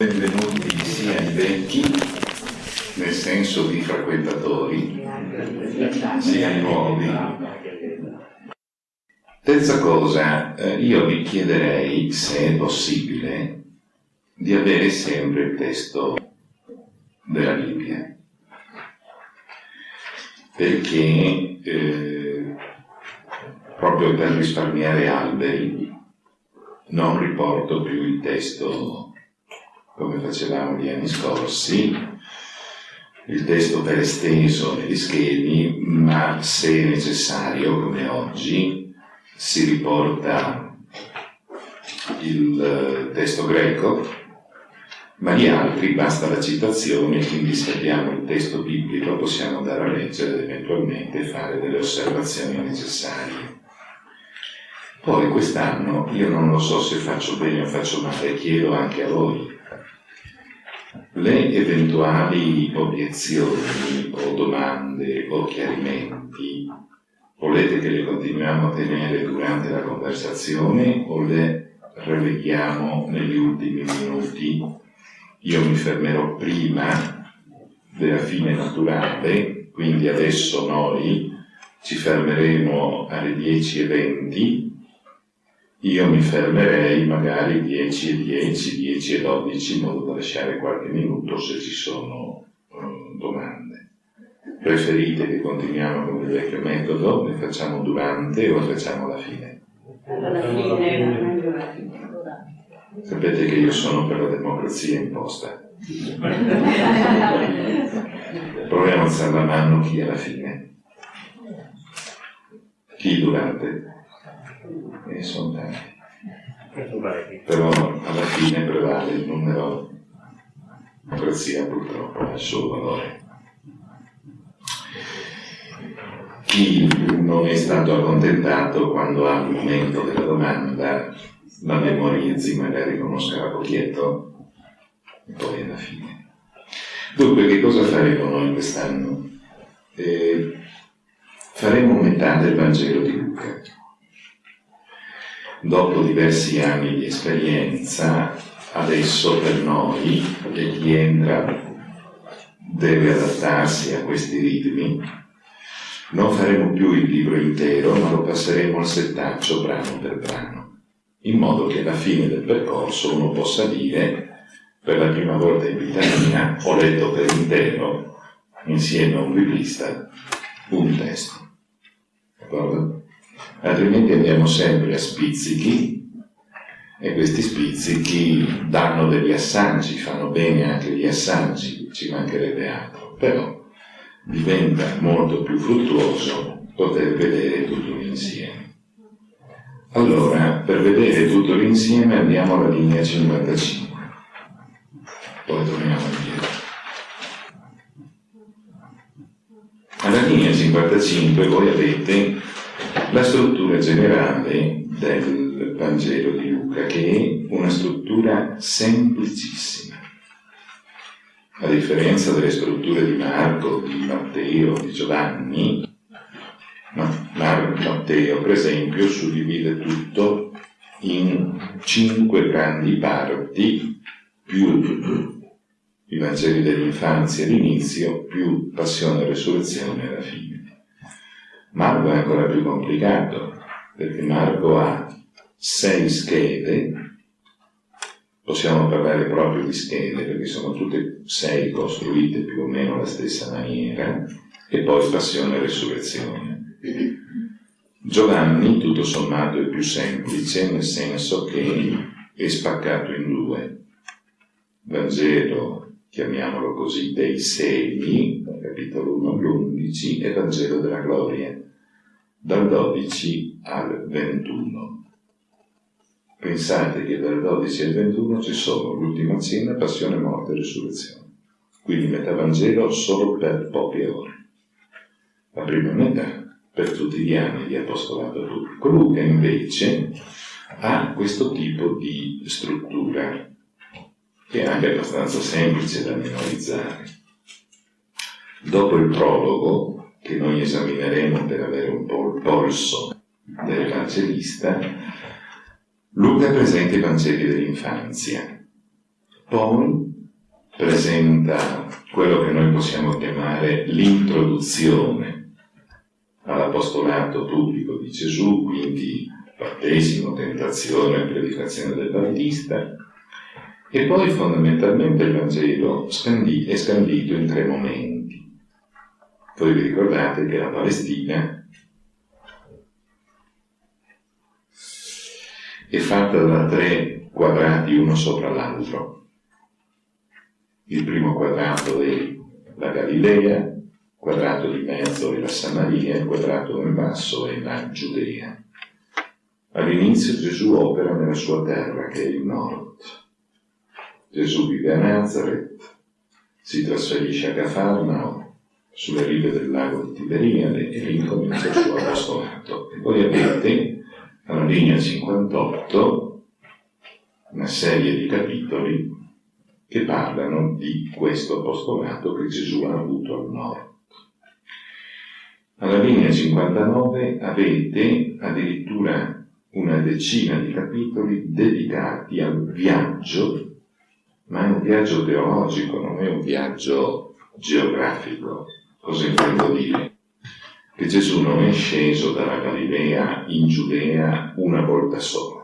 Benvenuti sia i vecchi, nel senso di frequentatori, sia i nuovi. Terza cosa, eh, io vi chiederei, se è possibile, di avere sempre il testo della Bibbia, perché eh, proprio per risparmiare alberi non riporto più il testo come facevamo gli anni scorsi, il testo per esteso negli schemi, ma se necessario, come oggi, si riporta il eh, testo greco, ma gli altri basta la citazione, quindi se abbiamo il testo biblico possiamo andare a leggere ed eventualmente fare delle osservazioni necessarie. Poi quest'anno, io non lo so se faccio bene o faccio male, chiedo anche a voi, le eventuali obiezioni o domande o chiarimenti volete che le continuiamo a tenere durante la conversazione o le releghiamo negli ultimi minuti? Io mi fermerò prima della fine naturale, quindi adesso noi ci fermeremo alle 10.20 io mi fermerei magari 10 e 10, 10 e 12 in modo da lasciare qualche minuto se ci sono uh, domande. Preferite che continuiamo con il vecchio metodo? Ne facciamo durante o facciamo alla fine? Alla fine, alla fine. Sapete che io sono per la democrazia imposta. Proviamo a alzare la mano chi alla fine. Chi durante? E sono tanti. Però alla fine prevale il numero, la democrazia purtroppo ha il suo valore. Chi non è stato accontentato quando ha il momento della domanda la memorizzi, magari conosca la pocchietto e poi alla fine. Dunque, che cosa faremo noi quest'anno? Eh, faremo metà del Vangelo di Luca dopo diversi anni di esperienza, adesso per noi, e chi entra deve adattarsi a questi ritmi, non faremo più il libro intero, ma lo passeremo al settaccio brano per brano, in modo che alla fine del percorso uno possa dire, per la prima volta in vita mia, ho letto per intero, insieme a un biblista, un testo. D'accordo? Altrimenti andiamo sempre a spizzichi e questi spizzichi danno degli assaggi, fanno bene anche gli assaggi, ci mancherebbe altro, però diventa molto più fruttuoso poter vedere tutto l'insieme. Allora, per vedere tutto l'insieme andiamo alla linea 55, poi torniamo indietro. Alla linea 55 voi avete la struttura generale del Vangelo di Luca, che è una struttura semplicissima. A differenza delle strutture di Marco, di Matteo, di Giovanni, Matteo, per esempio, suddivide tutto in cinque grandi parti, più i Vangeli dell'infanzia all'inizio, più passione e resurrezione alla fine. Marco è ancora più complicato, perché Marco ha sei schede, possiamo parlare proprio di schede, perché sono tutte sei costruite più o meno alla stessa maniera, e poi passione e resurrezione. Giovanni, tutto sommato, è più semplice, nel senso che è spaccato in due. Vangelo, chiamiamolo così, dei segni, capitolo 1 all'11, e Vangelo della gloria, dal 12 al 21. Pensate che dal 12 al 21 ci sono l'ultima cena, passione, morte e risurrezione. Quindi metà Vangelo solo per poche ore. La prima metà per tutti gli anni di apostolato turco. Luca invece ha questo tipo di struttura che è anche abbastanza semplice da memorizzare. Dopo il prologo, che noi esamineremo per avere un po' il polso dell'evangelista, Luca presenta i Vangeli dell'infanzia. Poi presenta quello che noi possiamo chiamare l'introduzione all'apostolato pubblico di Gesù, quindi battesimo, tentazione, predicazione del Battista, e poi fondamentalmente il Vangelo è scandito in tre momenti. Voi vi ricordate che la Palestina è fatta da tre quadrati uno sopra l'altro. Il primo quadrato è la Galilea, il quadrato di mezzo è la Samaria, il quadrato in basso è la Giudea. All'inizio Gesù opera nella sua terra, che è il nord. Gesù vive a Nazareth, si trasferisce a Cafarnao, sulle rive del lago di Tiberiade e ricomincia il suo apostolato. E poi avete, alla linea 58, una serie di capitoli che parlano di questo apostolato che Gesù ha avuto al nord. Alla linea 59 avete addirittura una decina di capitoli dedicati al viaggio, ma è un viaggio teologico, non è un viaggio geografico. Cosa intendo dire? Che Gesù non è sceso dalla Galilea in Giudea una volta sola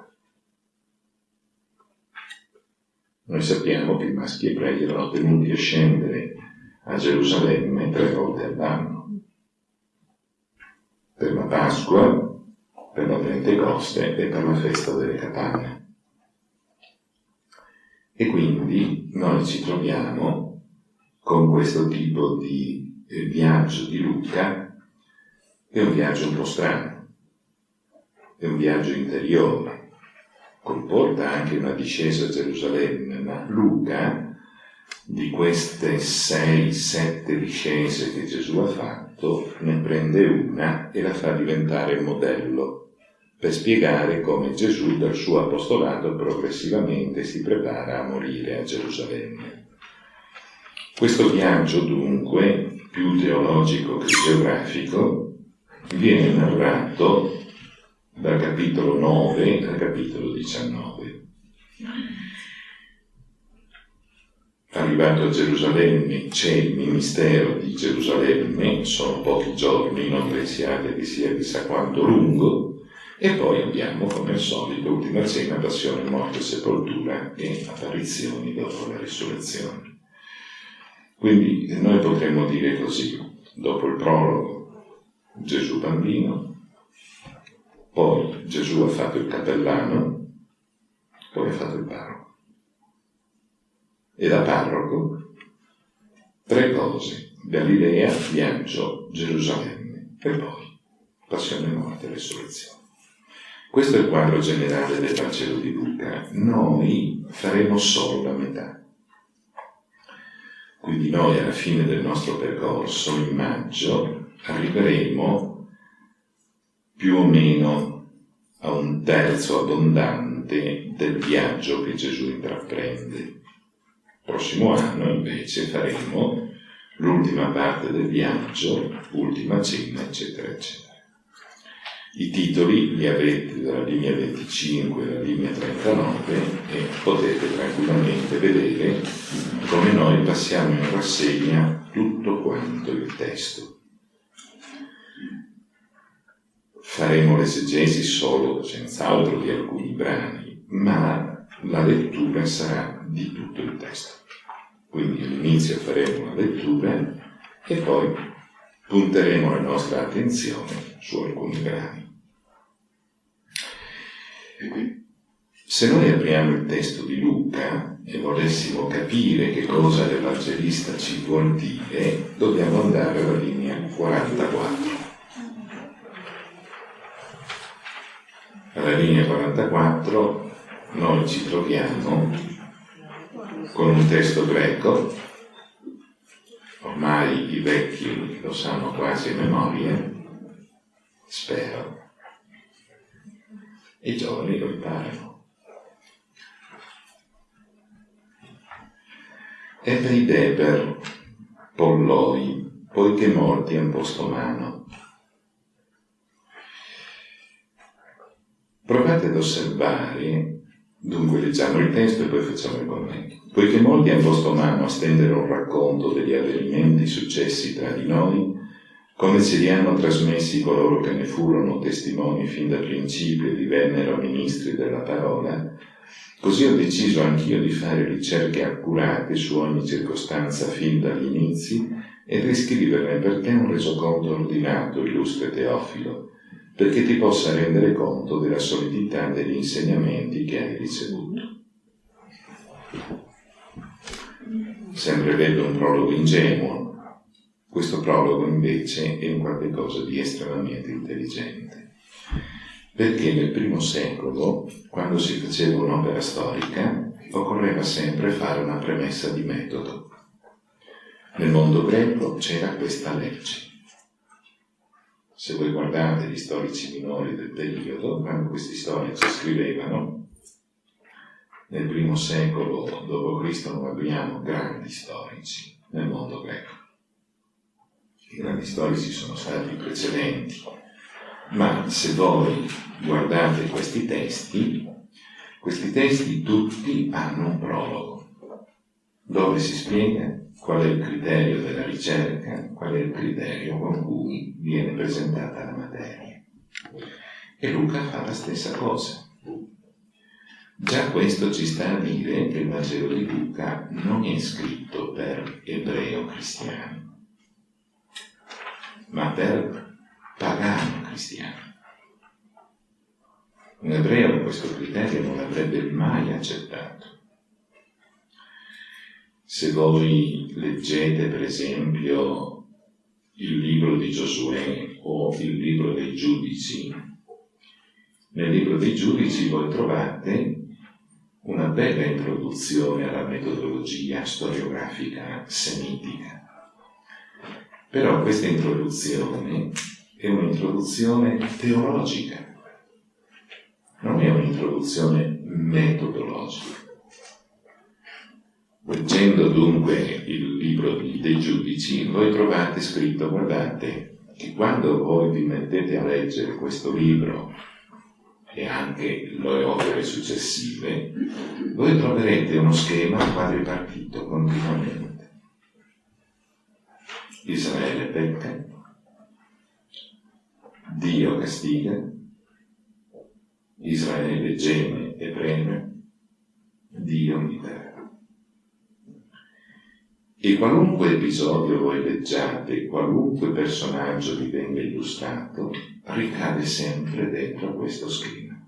Noi sappiamo che i maschi ebrei erano tenuti a scendere a Gerusalemme tre volte all'anno, per la Pasqua, per la Pentecoste e per la festa delle capanne. E quindi noi ci troviamo con questo tipo di eh, viaggio di Luca, che è un viaggio un po' strano, è un viaggio interiore, comporta anche una discesa a Gerusalemme, ma Luca, di queste sei, sette discese che Gesù ha fatto, ne prende una e la fa diventare modello per spiegare come Gesù dal suo apostolato progressivamente si prepara a morire a Gerusalemme. Questo viaggio dunque, più teologico che geografico, viene narrato dal capitolo 9 al capitolo 19. Arrivato a Gerusalemme c'è il ministero di Gerusalemme, sono pochi giorni, non pensiate che sia chissà quanto lungo, e poi abbiamo come al solito ultima cena, passione, morte, sepoltura e apparizioni dopo la risurrezione. Quindi noi potremmo dire così, dopo il prologo, Gesù bambino, poi Gesù ha fatto il capellano, poi ha fatto il parroco. E da parroco tre cose, Galilea, viaggio, Gerusalemme e poi passione, morte e resurrezione. Questo è il quadro generale del Vangelo di Luca. Noi faremo solo la metà. Quindi noi alla fine del nostro percorso, in maggio, arriveremo più o meno a un terzo abbondante del viaggio che Gesù intraprende. Il prossimo anno invece faremo l'ultima parte del viaggio, ultima cena, eccetera, eccetera. I titoli li avete dalla linea 25 alla linea 39 e potete tranquillamente vedere come noi passiamo in rassegna tutto quanto il testo. faremo l'esegesi solo, senz'altro, di alcuni brani, ma la lettura sarà di tutto il testo. Quindi all'inizio faremo la lettura e poi punteremo la nostra attenzione su alcuni brani. Se noi apriamo il testo di Luca e volessimo capire che cosa l'Evangelista ci vuol dire, dobbiamo andare alla linea 44. alla linea 44 noi ci troviamo con un testo greco, ormai i vecchi lo sanno quasi a memoria, spero, e i giovani lo imparano. Ebbe Deber, Polloi, poiché morti han posto mano, Provate ad osservare Dunque leggiamo il testo e poi facciamo il commento. Poiché molti hanno posto mano a stendere un racconto degli avvenimenti successi tra di noi, come ce li hanno trasmessi coloro che ne furono testimoni fin da principio e divennero ministri della parola, così ho deciso anch'io di fare ricerche accurate su ogni circostanza fin dagli inizi e riscriverne per te un resoconto ordinato, illustre Teofilo, perché ti possa rendere conto della solidità degli insegnamenti che hai ricevuto. Sempre vedo un prologo ingenuo, questo prologo invece è un qualche cosa di estremamente intelligente, perché nel primo secolo, quando si faceva un'opera storica, occorreva sempre fare una premessa di metodo. Nel mondo greco c'era questa legge. Se voi guardate gli storici minori del periodo, quando questi storici scrivevano, nel primo secolo d.C. non abbiamo grandi storici nel mondo greco i grandi storici sono stati i precedenti, ma se voi guardate questi testi, questi testi tutti hanno un prologo, dove si spiega qual è il criterio della ricerca, qual è il criterio con cui viene presentata la materia. E Luca fa la stessa cosa. Già questo ci sta a dire che il Vangelo di Luca non è scritto per ebreo cristiani, ma per pagano cristiano. Un ebreo questo criterio non l'avrebbe mai accettato. Se voi leggete per esempio il libro di Giosuè o il libro dei giudici, nel libro dei giudici voi trovate una bella introduzione alla metodologia storiografica semitica però questa introduzione è un'introduzione teologica, non è un'introduzione metodologica. Leggendo dunque il libro dei giudici, voi trovate scritto, guardate, che quando voi vi mettete a leggere questo libro e anche le opere successive, voi troverete uno schema quadripartito continuamente Israele pecca, Dio castiga, Israele geme e preme, Dio libera. E qualunque episodio voi leggiate, qualunque personaggio vi venga illustrato, ricade sempre dentro questo schema.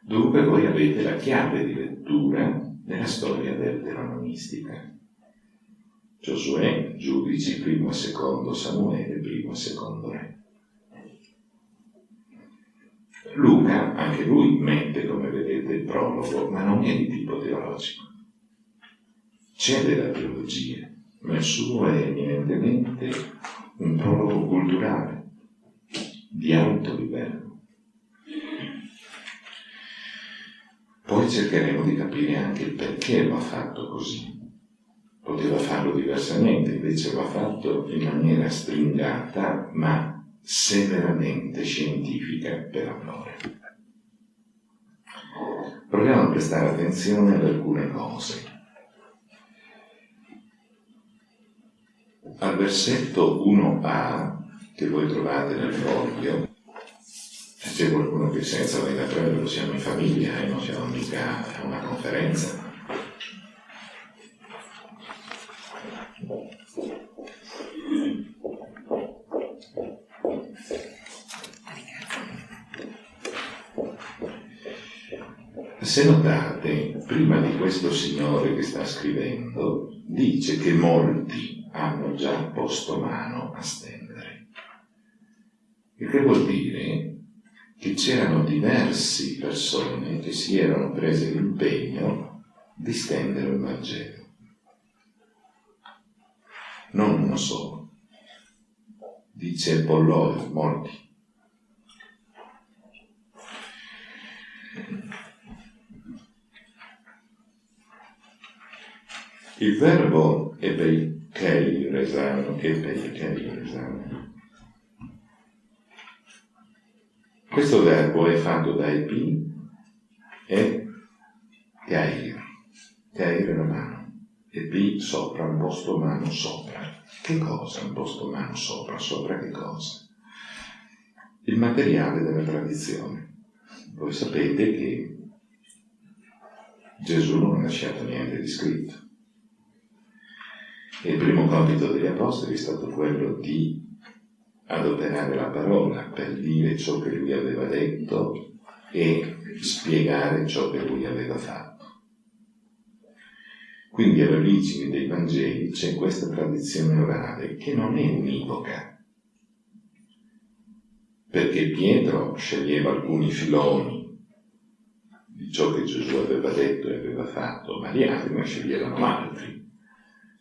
Dunque voi avete la chiave di lettura della storia deuteronomistica Giosuè, giudici, primo e secondo Samuele, primo e secondo re. Luca, anche lui mette, come vedete, il prologo, ma non è di tipo teologico. C'è della teologia, ma il suo è eminentemente un prologo culturale, di alto livello. Poi cercheremo di capire anche il perché lo ha fatto così poteva farlo diversamente, invece ha fatto in maniera stringata ma severamente scientifica per amore. Proviamo a prestare attenzione ad alcune cose. Al versetto 1a, che voi trovate nel foglio, c'è qualcuno che senza venire a prenderlo, siamo in famiglia e non siamo mica a una conferenza, Se notate, prima di questo signore che sta scrivendo, dice che molti hanno già posto mano a stendere. Il che vuol dire che c'erano diverse persone che si erano prese l'impegno di stendere il Vangelo. Non uno solo. Dice Polloi, molti. Il verbo epeikei resano, epeikei resano. Questo verbo è fatto da epi e Cair, Cair è la mano, e B sopra, un posto mano sopra. Che cosa un posto mano sopra? Sopra che cosa? Il materiale della tradizione. Voi sapete che Gesù non ha lasciato niente di scritto. Il primo compito degli apostoli è stato quello di adoperare la parola per dire ciò che lui aveva detto e spiegare ciò che lui aveva fatto. Quindi alle origini dei Vangeli c'è questa tradizione orale che non è univoca, perché Pietro sceglieva alcuni filoni di ciò che Gesù aveva detto e aveva fatto, ma gli altri ne sceglievano altri.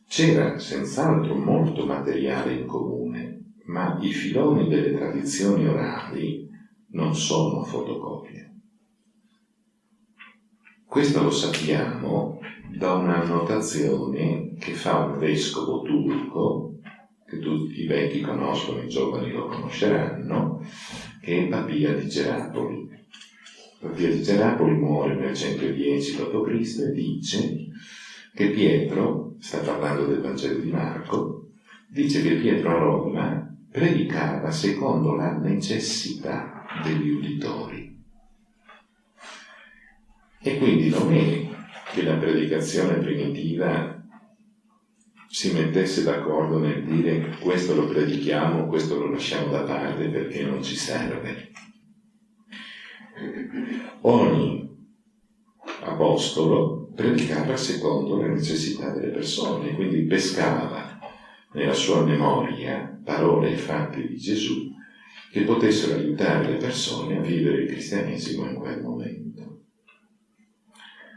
C'era senz'altro molto materiale in comune, ma i filoni delle tradizioni orali non sono fotocopie. Questo lo sappiamo da una annotazione che fa un vescovo turco, che tutti i vecchi conoscono, i giovani lo conosceranno, che è Papia di Gerapoli. Papia di Gerapoli muore nel 110 d.C. e dice che Pietro, sta parlando del Vangelo di Marco, dice che Pietro a Roma predicava secondo la necessità degli uditori. E quindi non è che la predicazione primitiva si mettesse d'accordo nel dire questo lo predichiamo, questo lo lasciamo da parte perché non ci serve. Ogni apostolo predicava secondo le necessità delle persone, quindi pescava nella sua memoria parole e fatti di Gesù che potessero aiutare le persone a vivere il cristianesimo in quel momento.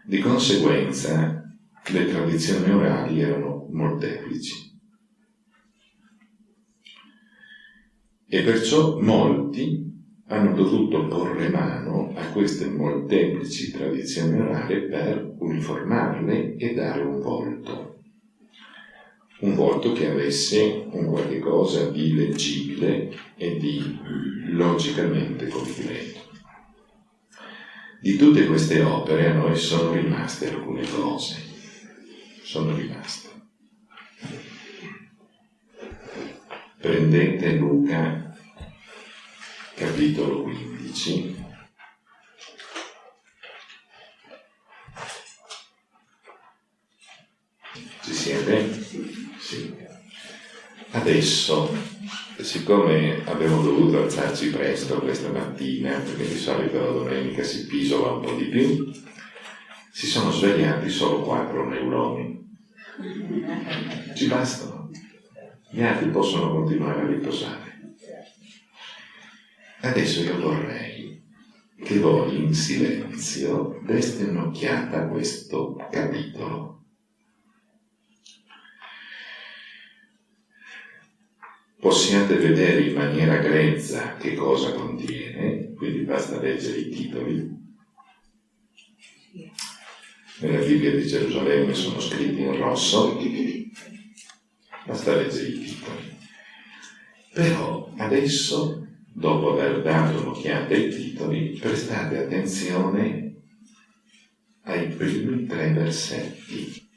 Di conseguenza le tradizioni orali erano molteplici. E perciò molti hanno dovuto porre mano a queste molteplici tradizioni orali per uniformarle e dare un volto un volto che avesse un qualche cosa di leggibile e di logicamente completo. Di tutte queste opere a noi sono rimaste alcune cose, sono rimaste. Prendete Luca capitolo 15 Ci siete? Sì. Adesso, siccome abbiamo dovuto alzarci presto questa mattina, perché di solito la domenica si pisola un po' di più, si sono svegliati solo quattro neuroni. Ci bastano. Gli altri possono continuare a riposare. Adesso io vorrei che voi in silenzio deste un'occhiata a questo capitolo possiate vedere in maniera grezza che cosa contiene, quindi basta leggere i titoli. Nella Bibbia di Gerusalemme sono scritti in rosso, basta leggere i titoli. Però adesso, dopo aver dato un'occhiata ai titoli, prestate attenzione ai primi tre versetti,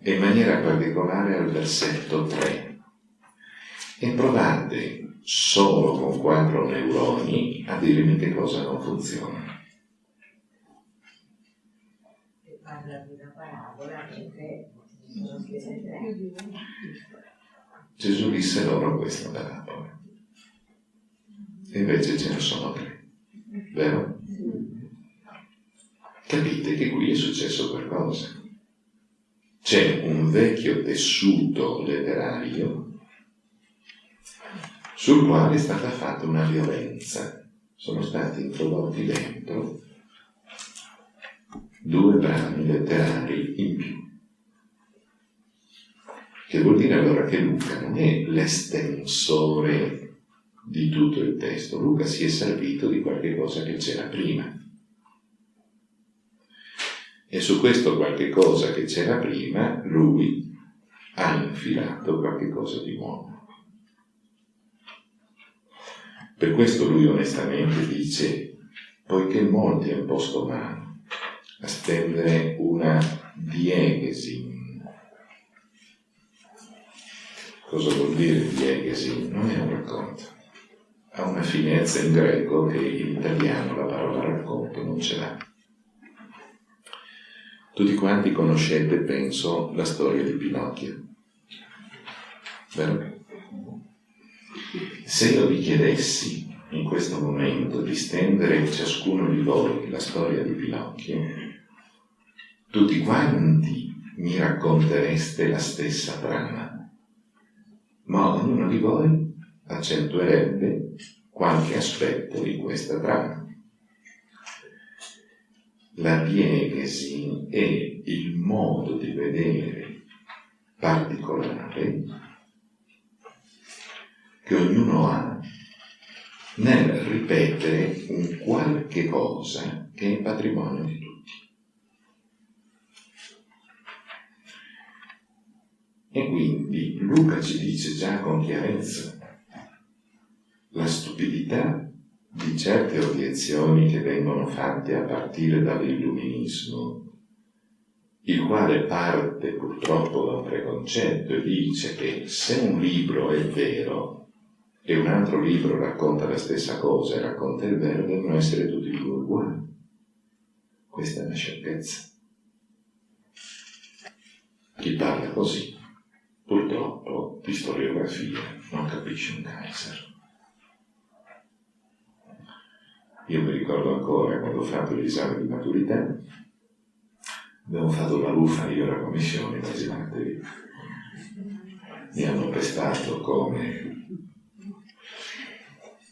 e in maniera particolare al versetto 3 e provate solo con quattro neuroni a dirmi che cosa non funziona. Gesù disse loro questa parabola. E invece ce ne sono tre. Vero? Capite che qui è successo qualcosa. C'è un vecchio tessuto letterario sul quale è stata fatta una violenza. Sono stati introdotti dentro due brani letterari in più. Che vuol dire allora che Luca non è l'estensore di tutto il testo, Luca si è servito di qualche cosa che c'era prima. E su questo qualche cosa che c'era prima, lui ha infilato qualche cosa di nuovo. Per questo lui onestamente dice, poiché molti hanno posto mano a stendere una diegesi. Cosa vuol dire diegesi? Non è un racconto. Ha una finezza in greco che in italiano la parola racconto non ce l'ha. Tutti quanti conoscete, penso, la storia di Pinocchio. Vero? Se io vi chiedessi in questo momento di stendere ciascuno di voi la storia di Pinocchio, tutti quanti mi raccontereste la stessa trama, ma ognuno di voi accentuerebbe qualche aspetto di questa trama. La diegesi è il modo di vedere particolare che ognuno ha nel ripetere un qualche cosa che è patrimonio di tutti. E quindi Luca ci dice già con chiarezza stupidità di certe obiezioni che vengono fatte a partire dall'illuminismo, il quale parte purtroppo da un preconcetto e dice che se un libro è vero, e un altro libro racconta la stessa cosa e racconta il vero, devono essere tutti e due uguali. Questa è una sciocchezza. Chi parla così, purtroppo, di storiografia non capisce un Kaiser. Io mi ricordo ancora quando ho fatto l'esame di maturità, abbiamo fatto la buffa io e la commissione, immaginatevi. Mi hanno pestato come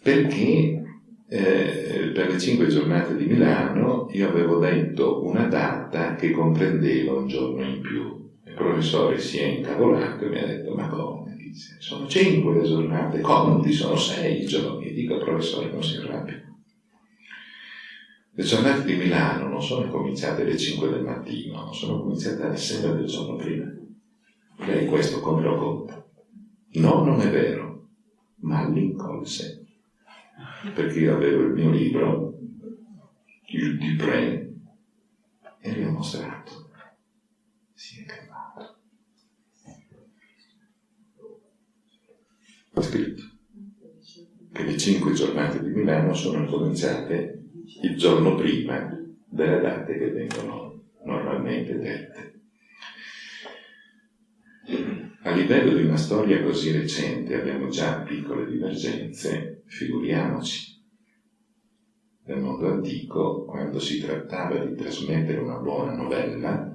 perché eh, per le cinque giornate di Milano io avevo detto una data che comprendeva un giorno in più. Il professore si è incavolato e mi ha detto, ma come? Dice, sono cinque le giornate, conti, sono sei giorni. Dico, professore, non si arrabbia. Le giornate di Milano non sono cominciate alle 5 del mattino, sono cominciate alle 6 del giorno prima. Lei questo come lo conta? No, non è vero, ma l'incolse perché io avevo il mio libro, il Dupré, e gli ho mostrato. Si è calmato. Ho scritto che le cinque giornate di Milano sono cominciate il giorno prima delle date che vengono normalmente dette. A livello di una storia così recente abbiamo già piccole divergenze, figuriamoci. Nel mondo antico, quando si trattava di trasmettere una buona novella,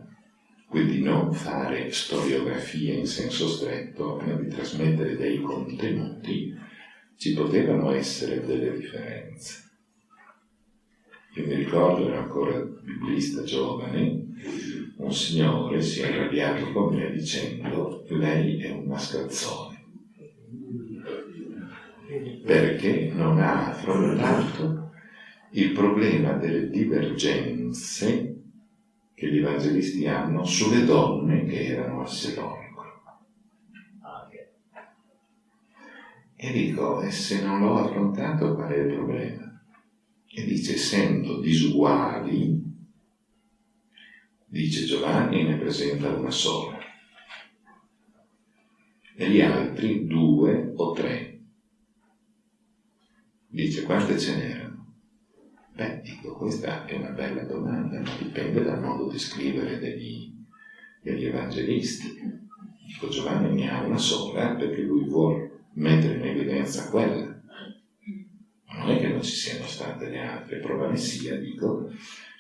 quindi non fare storiografia in senso stretto, ma di trasmettere dei contenuti, ci potevano essere delle differenze. Io mi ricordo, ero ancora biblista giovane, un signore si è arrabbiato con me dicendo lei è un mascalzone perché non ha affrontato il problema delle divergenze che gli evangelisti hanno sulle donne che erano al sepolcro. E dico, e se non l'ho affrontato qual è il problema? E dice, essendo disuguali, dice Giovanni, ne presenta una sola, e gli altri due o tre. Dice quante ce n'erano? Beh, dico, questa è una bella domanda, ma dipende dal modo di scrivere degli, degli evangelisti. Dico, Giovanni ne ha una sola perché lui vuole mettere in evidenza quella. Non ci siano state le altre, prova ne sia, dico,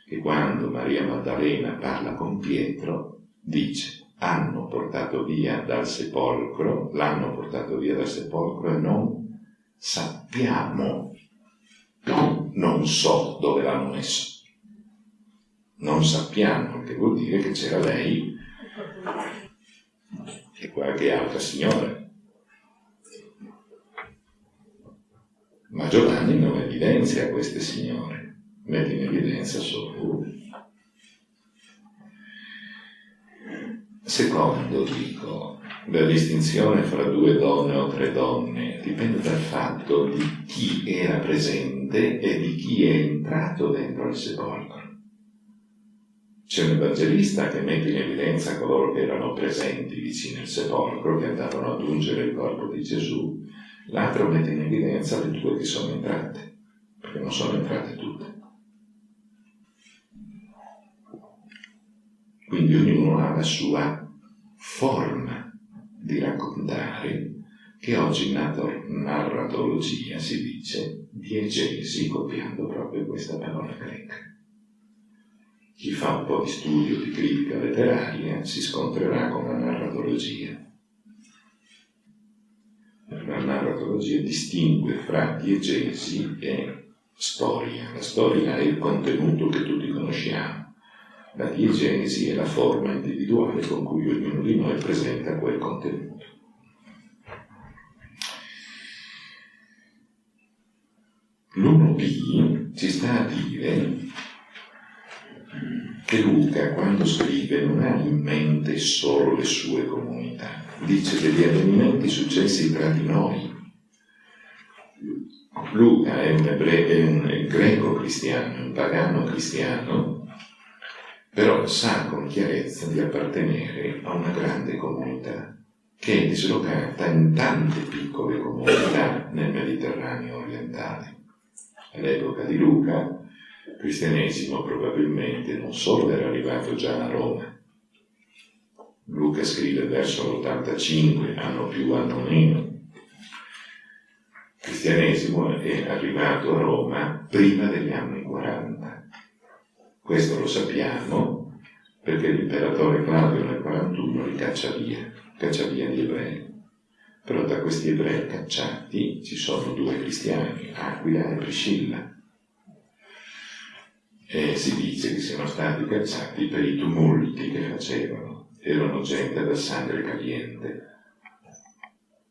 che quando Maria Maddalena parla con Pietro, dice, hanno portato via dal sepolcro, l'hanno portato via dal sepolcro e non sappiamo, non so dove l'hanno messo, non sappiamo, che vuol dire che c'era lei e qualche altra signora. Ma Giovanni non evidenzia queste signore, mette in evidenza solo lui. Secondo, dico, la distinzione fra due donne o tre donne dipende dal fatto di chi era presente e di chi è entrato dentro il sepolcro. C'è un evangelista che mette in evidenza coloro che erano presenti vicino al sepolcro, che andavano ad ungere il corpo di Gesù, l'altro mette in evidenza le due che sono entrate, perché non sono entrate tutte. Quindi ognuno ha la sua forma di raccontare che oggi in narratologia si dice diegesi copiando proprio questa parola greca. Chi fa un po' di studio di critica letteraria si scontrerà con la narratologia. La narratologia distingue fra diegesi e storia. La storia è il contenuto che tutti conosciamo. La diegesi è la forma individuale con cui ognuno di noi presenta quel contenuto. L'1b ci sta a dire che Luca quando scrive non ha in mente solo le sue comunità, dice degli avvenimenti successi tra di noi. Luca è un, ebre- è un greco cristiano, un pagano cristiano, però sa con chiarezza di appartenere a una grande comunità che è dislocata in tante piccole comunità nel Mediterraneo orientale all'epoca di Luca, il cristianesimo probabilmente non solo era arrivato già a Roma, Luca scrive verso l'85, anno più, anno meno. Il cristianesimo è arrivato a Roma prima degli anni 40. Questo lo sappiamo perché l'imperatore Claudio nel 41 li caccia via, caccia via gli ebrei. Però da questi ebrei cacciati ci sono due cristiani, Aquila e Priscilla. E si dice che siano stati cacciati per i tumulti che facevano. Erano gente da sangue caliente,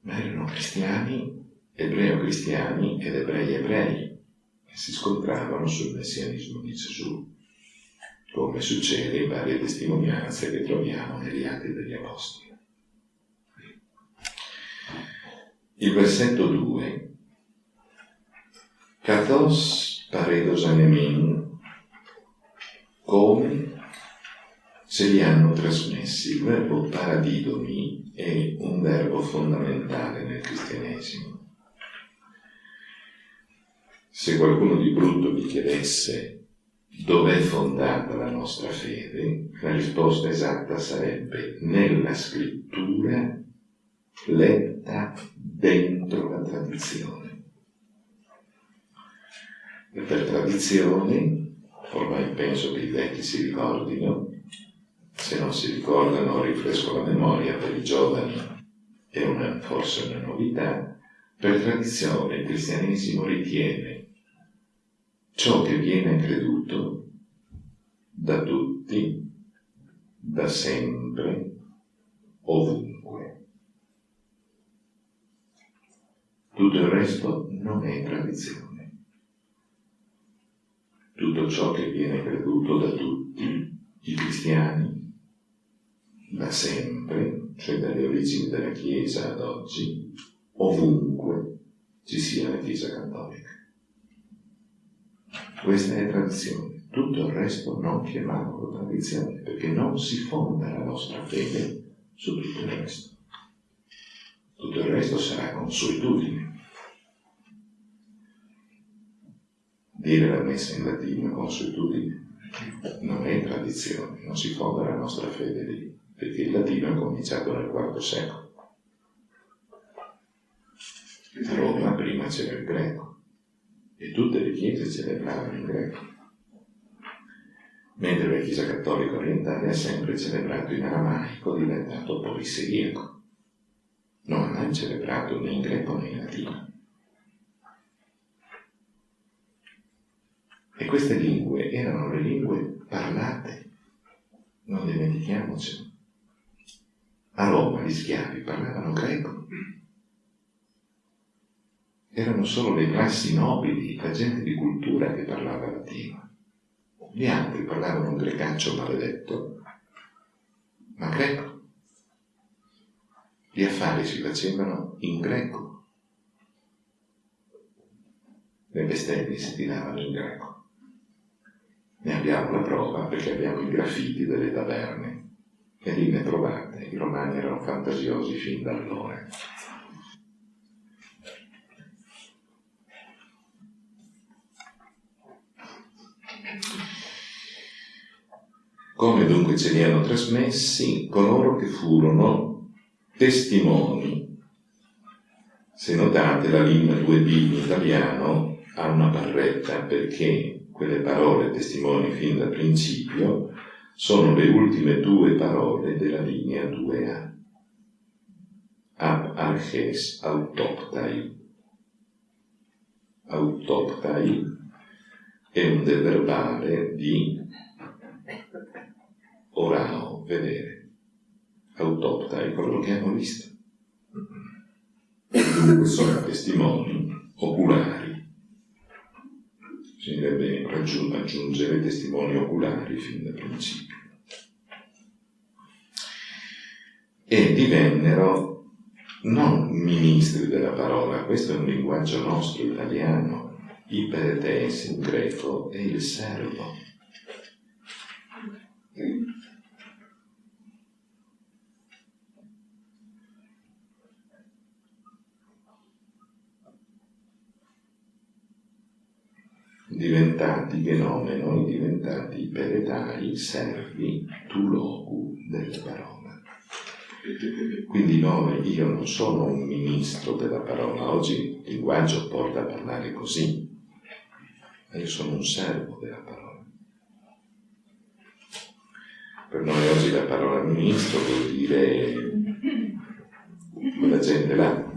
ma erano cristiani, ebreo-cristiani ed ebrei-ebrei, che si scontravano sul messianismo di Gesù, come succede in varie testimonianze che troviamo negli Atti degli Apostoli. Il versetto 2. Kathos paredos anemin, come se li hanno trasmessi. Il verbo paradidomi è un verbo fondamentale nel cristianesimo. Se qualcuno di brutto vi chiedesse dov'è fondata la nostra fede, la risposta esatta sarebbe nella scrittura letta dentro la tradizione. E per tradizione, ormai penso che i vecchi si ricordino, se non si ricordano rifresco la memoria per i giovani, è una, forse una novità, per tradizione il cristianesimo ritiene ciò che viene creduto da tutti, da sempre, ovunque. Tutto il resto non è tradizione. Tutto ciò che viene creduto da tutti i cristiani, da sempre, cioè dalle origini della Chiesa ad oggi, ovunque ci sia la Chiesa cattolica. Questa è tradizione. Tutto il resto non chiamiamolo tradizione, perché non si fonda la nostra fede su tutto il resto. Tutto il resto sarà consuetudine. Dire la messa in latino consuetudine, non è tradizione, non si fonda la nostra fede lì, perché il latino è cominciato nel IV secolo. A Roma prima c'era il greco e tutte le chiese celebravano il greco, mentre la Chiesa Cattolica Orientale ha sempre celebrato in aramaico diventato polisseriaco non ha mai celebrato né in greco né in latino. E queste lingue erano le lingue parlate, non dimentichiamocelo. A Roma gli schiavi parlavano greco. Erano solo le classi nobili, la gente di cultura che parlava latino. Gli altri parlavano un grecaccio maledetto, ma greco. Gli affari si facevano in greco. Le bestemmie si tiravano in greco. Ne abbiamo la prova perché abbiamo i graffiti delle taverne e lì ne. I romani erano fantasiosi fin da allora. Come dunque ce li hanno trasmessi coloro che furono testimoni. Se notate la linea 2b in italiano ha una barretta perché quelle parole testimoni fin dal principio sono le ultime due parole della linea 2A. Ab arches autoptai. Autoptai è un deverbale di orao, vedere. Autoptai, coloro che hanno visto. Sono testimoni oculari bisognerebbe aggiungere testimoni oculari fin da principio. E divennero non ministri della parola, questo è un linguaggio nostro italiano, iperetes in greco è il servo. Diventati fenomeno, diventati peretai, servi, tu locu delle parole. Quindi noi, io non sono un ministro della parola, oggi il linguaggio porta a parlare così, ma io sono un servo della parola. Per noi oggi la parola ministro vuol dire quella gente là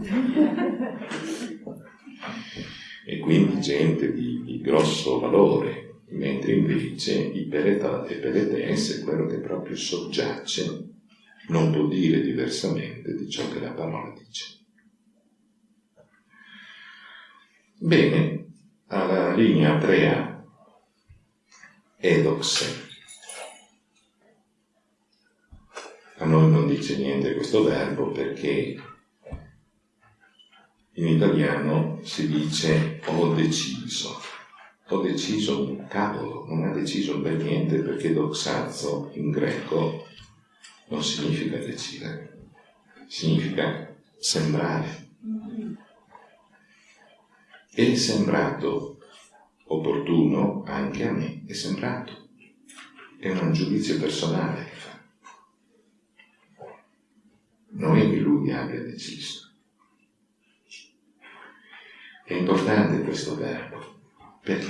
e quindi gente di, di grosso valore, mentre invece i peretes è quello che proprio soggiace, non può dire diversamente di ciò che la parola dice. Bene, alla linea 3A, edoxe. A noi non dice niente questo verbo perché in italiano si dice ho deciso. Ho deciso un cavolo, non ha deciso per niente perché doxazzo in greco non significa decidere, significa sembrare. È sembrato opportuno anche a me, è sembrato. È un giudizio personale che fa. Non è che lui abbia deciso. È importante questo verbo perché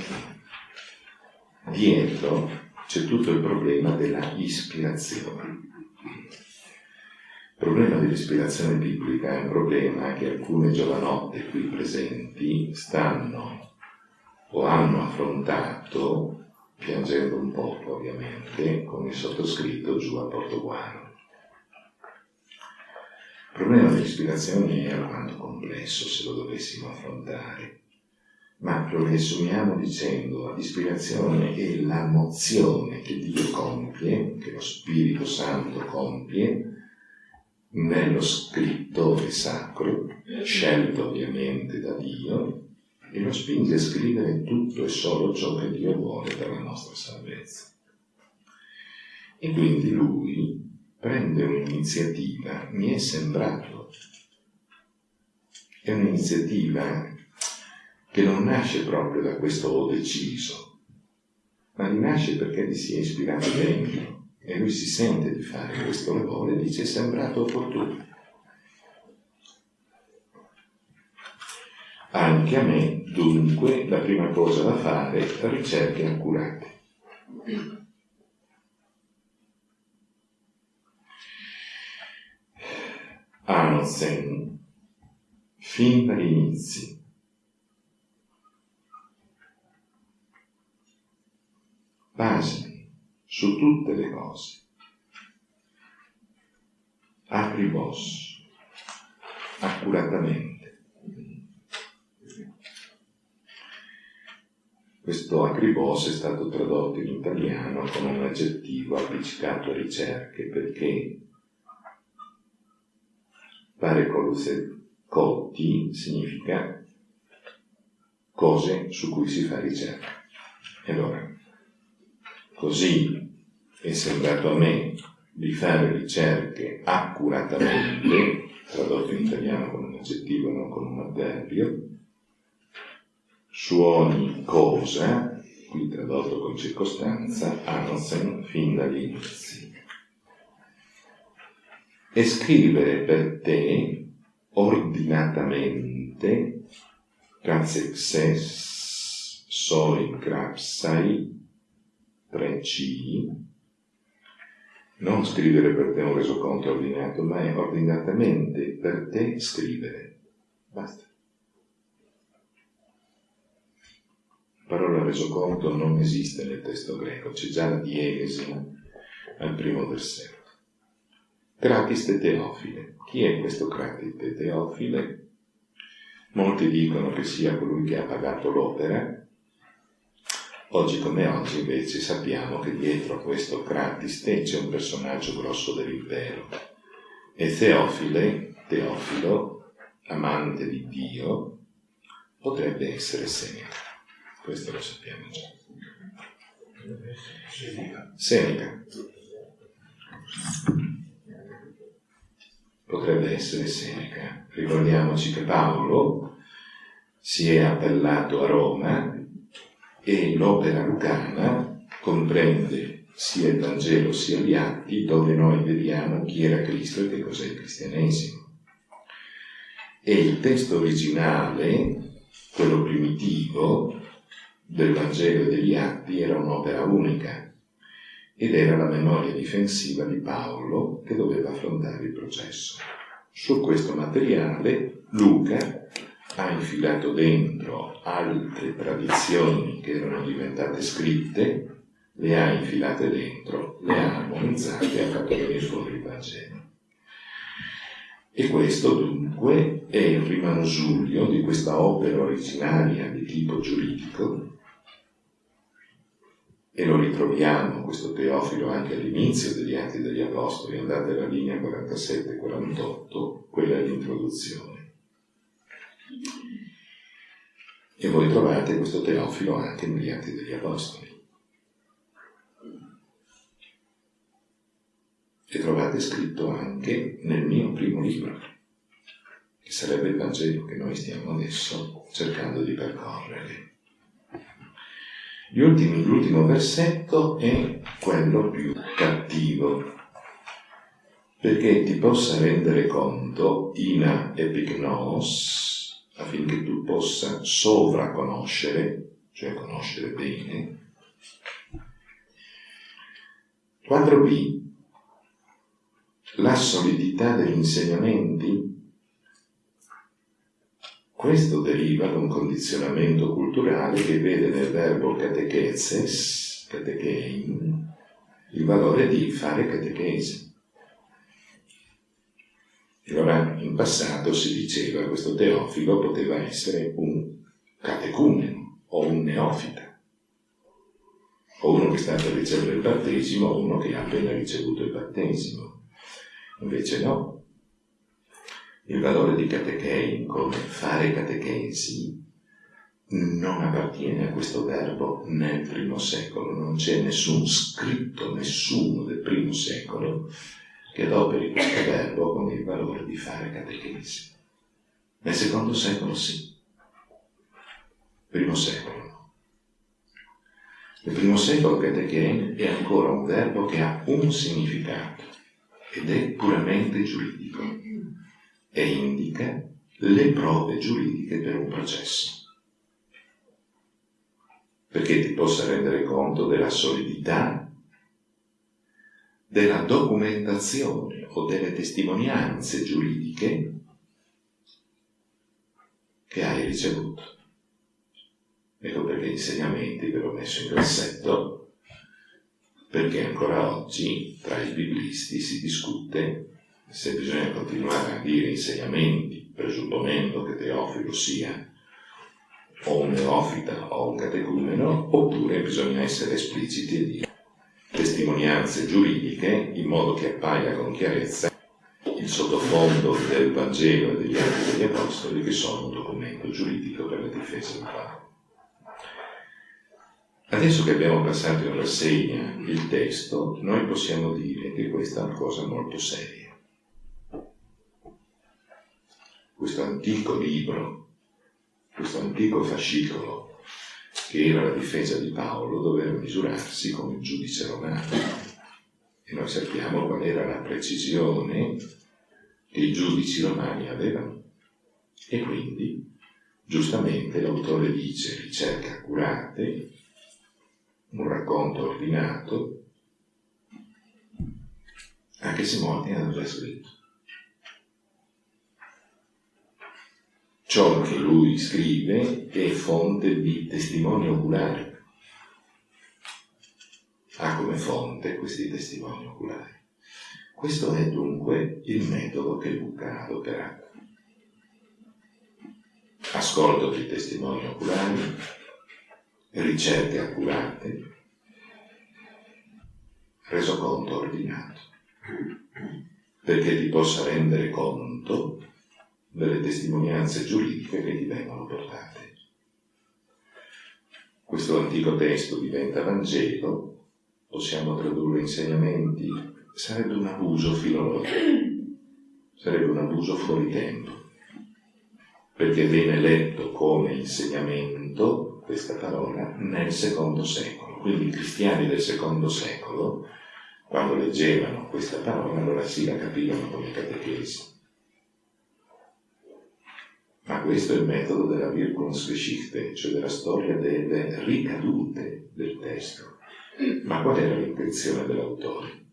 dietro c'è tutto il problema della ispirazione. Il problema dell'ispirazione biblica è un problema che alcune giovanotte qui presenti stanno o hanno affrontato, piangendo un poco ovviamente, con il sottoscritto giù a Portoguano. Il problema dell'ispirazione è alquanto complesso se lo dovessimo affrontare, ma lo riassumiamo dicendo l'ispirazione è la mozione che Dio compie, che lo Spirito Santo compie nello scrittore sacro, scelto ovviamente da Dio, e lo spinge a scrivere tutto e solo ciò che Dio vuole per la nostra salvezza. E quindi lui prende un'iniziativa, mi è sembrato, è un'iniziativa che non nasce proprio da questo ho deciso, ma rinasce perché gli si è ispirato dentro e lui si sente di fare questo lavoro e dice è sembrato opportuno. Anche a me, dunque, la prima cosa da fare è ricerche accurate. Hansen, fin dagli inizi. Basi su tutte le cose. Apri boss, accuratamente. Questo acribos è stato tradotto in italiano con un aggettivo appiccicato a ricerche perché Fare cotti significa cose su cui si fa ricerca. E allora, Così è sembrato a me di fare ricerche accuratamente, tradotto in italiano con un aggettivo e non con un avverbio, su ogni cosa, qui tradotto con circostanza, Hansen fin dagli inizi. E scrivere per te ordinatamente, Kansexes soi crapsai 3C, non scrivere per te un resoconto ordinato, ma è ordinatamente per te scrivere. Basta. La parola resoconto non esiste nel testo greco, c'è già la diegesi al primo versetto. Cratiste Teofile. Chi è questo Cratiste Teofile? Molti dicono che sia colui che ha pagato l'opera, Oggi come oggi invece sappiamo che dietro a questo Cratiste c'è un personaggio grosso dell'impero. E Teofile, Teofilo, amante di Dio, potrebbe essere Seneca. Questo lo sappiamo già. Seneca. Potrebbe essere Seneca. Ricordiamoci che Paolo si è appellato a Roma e l'opera lucana comprende sia il Vangelo sia gli atti dove noi vediamo chi era Cristo e che cos'è il cristianesimo. E il testo originale, quello primitivo del Vangelo e degli atti, era un'opera unica ed era la memoria difensiva di Paolo che doveva affrontare il processo. Su questo materiale Luca ha infilato dentro altre tradizioni che erano diventate scritte, le ha infilate dentro, le ha armonizzate e ha fatto venire fuori il Vangelo. E questo dunque è il rimansuglio di questa opera originaria di tipo giuridico e lo ritroviamo, questo Teofilo, anche all'inizio degli Atti degli Apostoli, andate alla linea 47-48, quella è l'introduzione. E voi trovate questo Teofilo anche negli Atti degli Apostoli. E trovate scritto anche nel mio primo libro, che sarebbe il Vangelo che noi stiamo adesso cercando di percorrere. L'ultimo versetto è quello più cattivo, perché ti possa rendere conto, ina epignos, affinché tu possa sovraconoscere, cioè conoscere bene. 4b. La solidità degli insegnamenti. Questo deriva da un condizionamento culturale che vede nel verbo catechezes, catechein, il valore di fare catechesi. E allora in passato si diceva che questo Teofilo poteva essere un catecumeno o un neofita, o uno che sta per ricevere il battesimo o uno che ha appena ricevuto il battesimo. Invece no. Il valore di catechein come fare catechesi non appartiene a questo verbo nel primo secolo, non c'è nessun scritto, nessuno del primo secolo che adoperi questo verbo con il valore di fare catechesi. Nel secondo secolo sì, primo secolo. Nel primo secolo catechen è ancora un verbo che ha un significato ed è puramente giuridico e indica le prove giuridiche per un processo. Perché ti possa rendere conto della solidità della documentazione o delle testimonianze giuridiche che hai ricevuto. Ecco perché gli insegnamenti ve l'ho messo in grassetto, perché ancora oggi tra i biblisti si discute se bisogna continuare a dire insegnamenti, presupponendo che Teofilo sia o un neofita o un catecumeno, oppure bisogna essere espliciti e dire testimonianze giuridiche in modo che appaia con chiarezza il sottofondo del Vangelo e degli Atti degli Apostoli che sono un documento giuridico per la difesa del Paolo. Adesso che abbiamo passato in rassegna il testo, noi possiamo dire che questa è una cosa molto seria. Questo antico libro, questo antico fascicolo che era la difesa di Paolo, doveva misurarsi il giudice romano. E noi sappiamo qual era la precisione che i giudici romani avevano. E quindi, giustamente, l'autore dice ricerche accurate, un racconto ordinato, anche se molti hanno già scritto. Ciò che lui scrive è fonte di testimoni oculari. Ha come fonte questi testimoni oculari. Questo è dunque il metodo che Luca ha adoperato. Ascolto dei testimoni oculari, ricerche accurate, resoconto ordinato, perché ti possa rendere conto delle testimonianze giuridiche che ti vengono portate. Questo antico testo diventa Vangelo, possiamo tradurre insegnamenti, sarebbe un abuso filologico, sarebbe un abuso fuori tempo, perché viene letto come insegnamento questa parola nel secondo secolo. Quindi i cristiani del secondo secolo, quando leggevano questa parola, allora sì la capivano come catechesi. Ma questo è il metodo della Wirkungsgeschichte, cioè della storia delle ricadute del testo. Ma qual era l'intenzione dell'autore?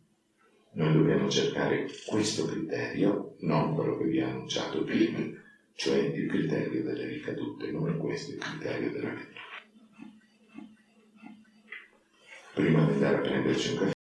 Noi dobbiamo cercare questo criterio, non quello che vi ha annunciato prima, cioè il criterio delle ricadute, non è questo il criterio della lettura. Prima di andare a prenderci un caffè,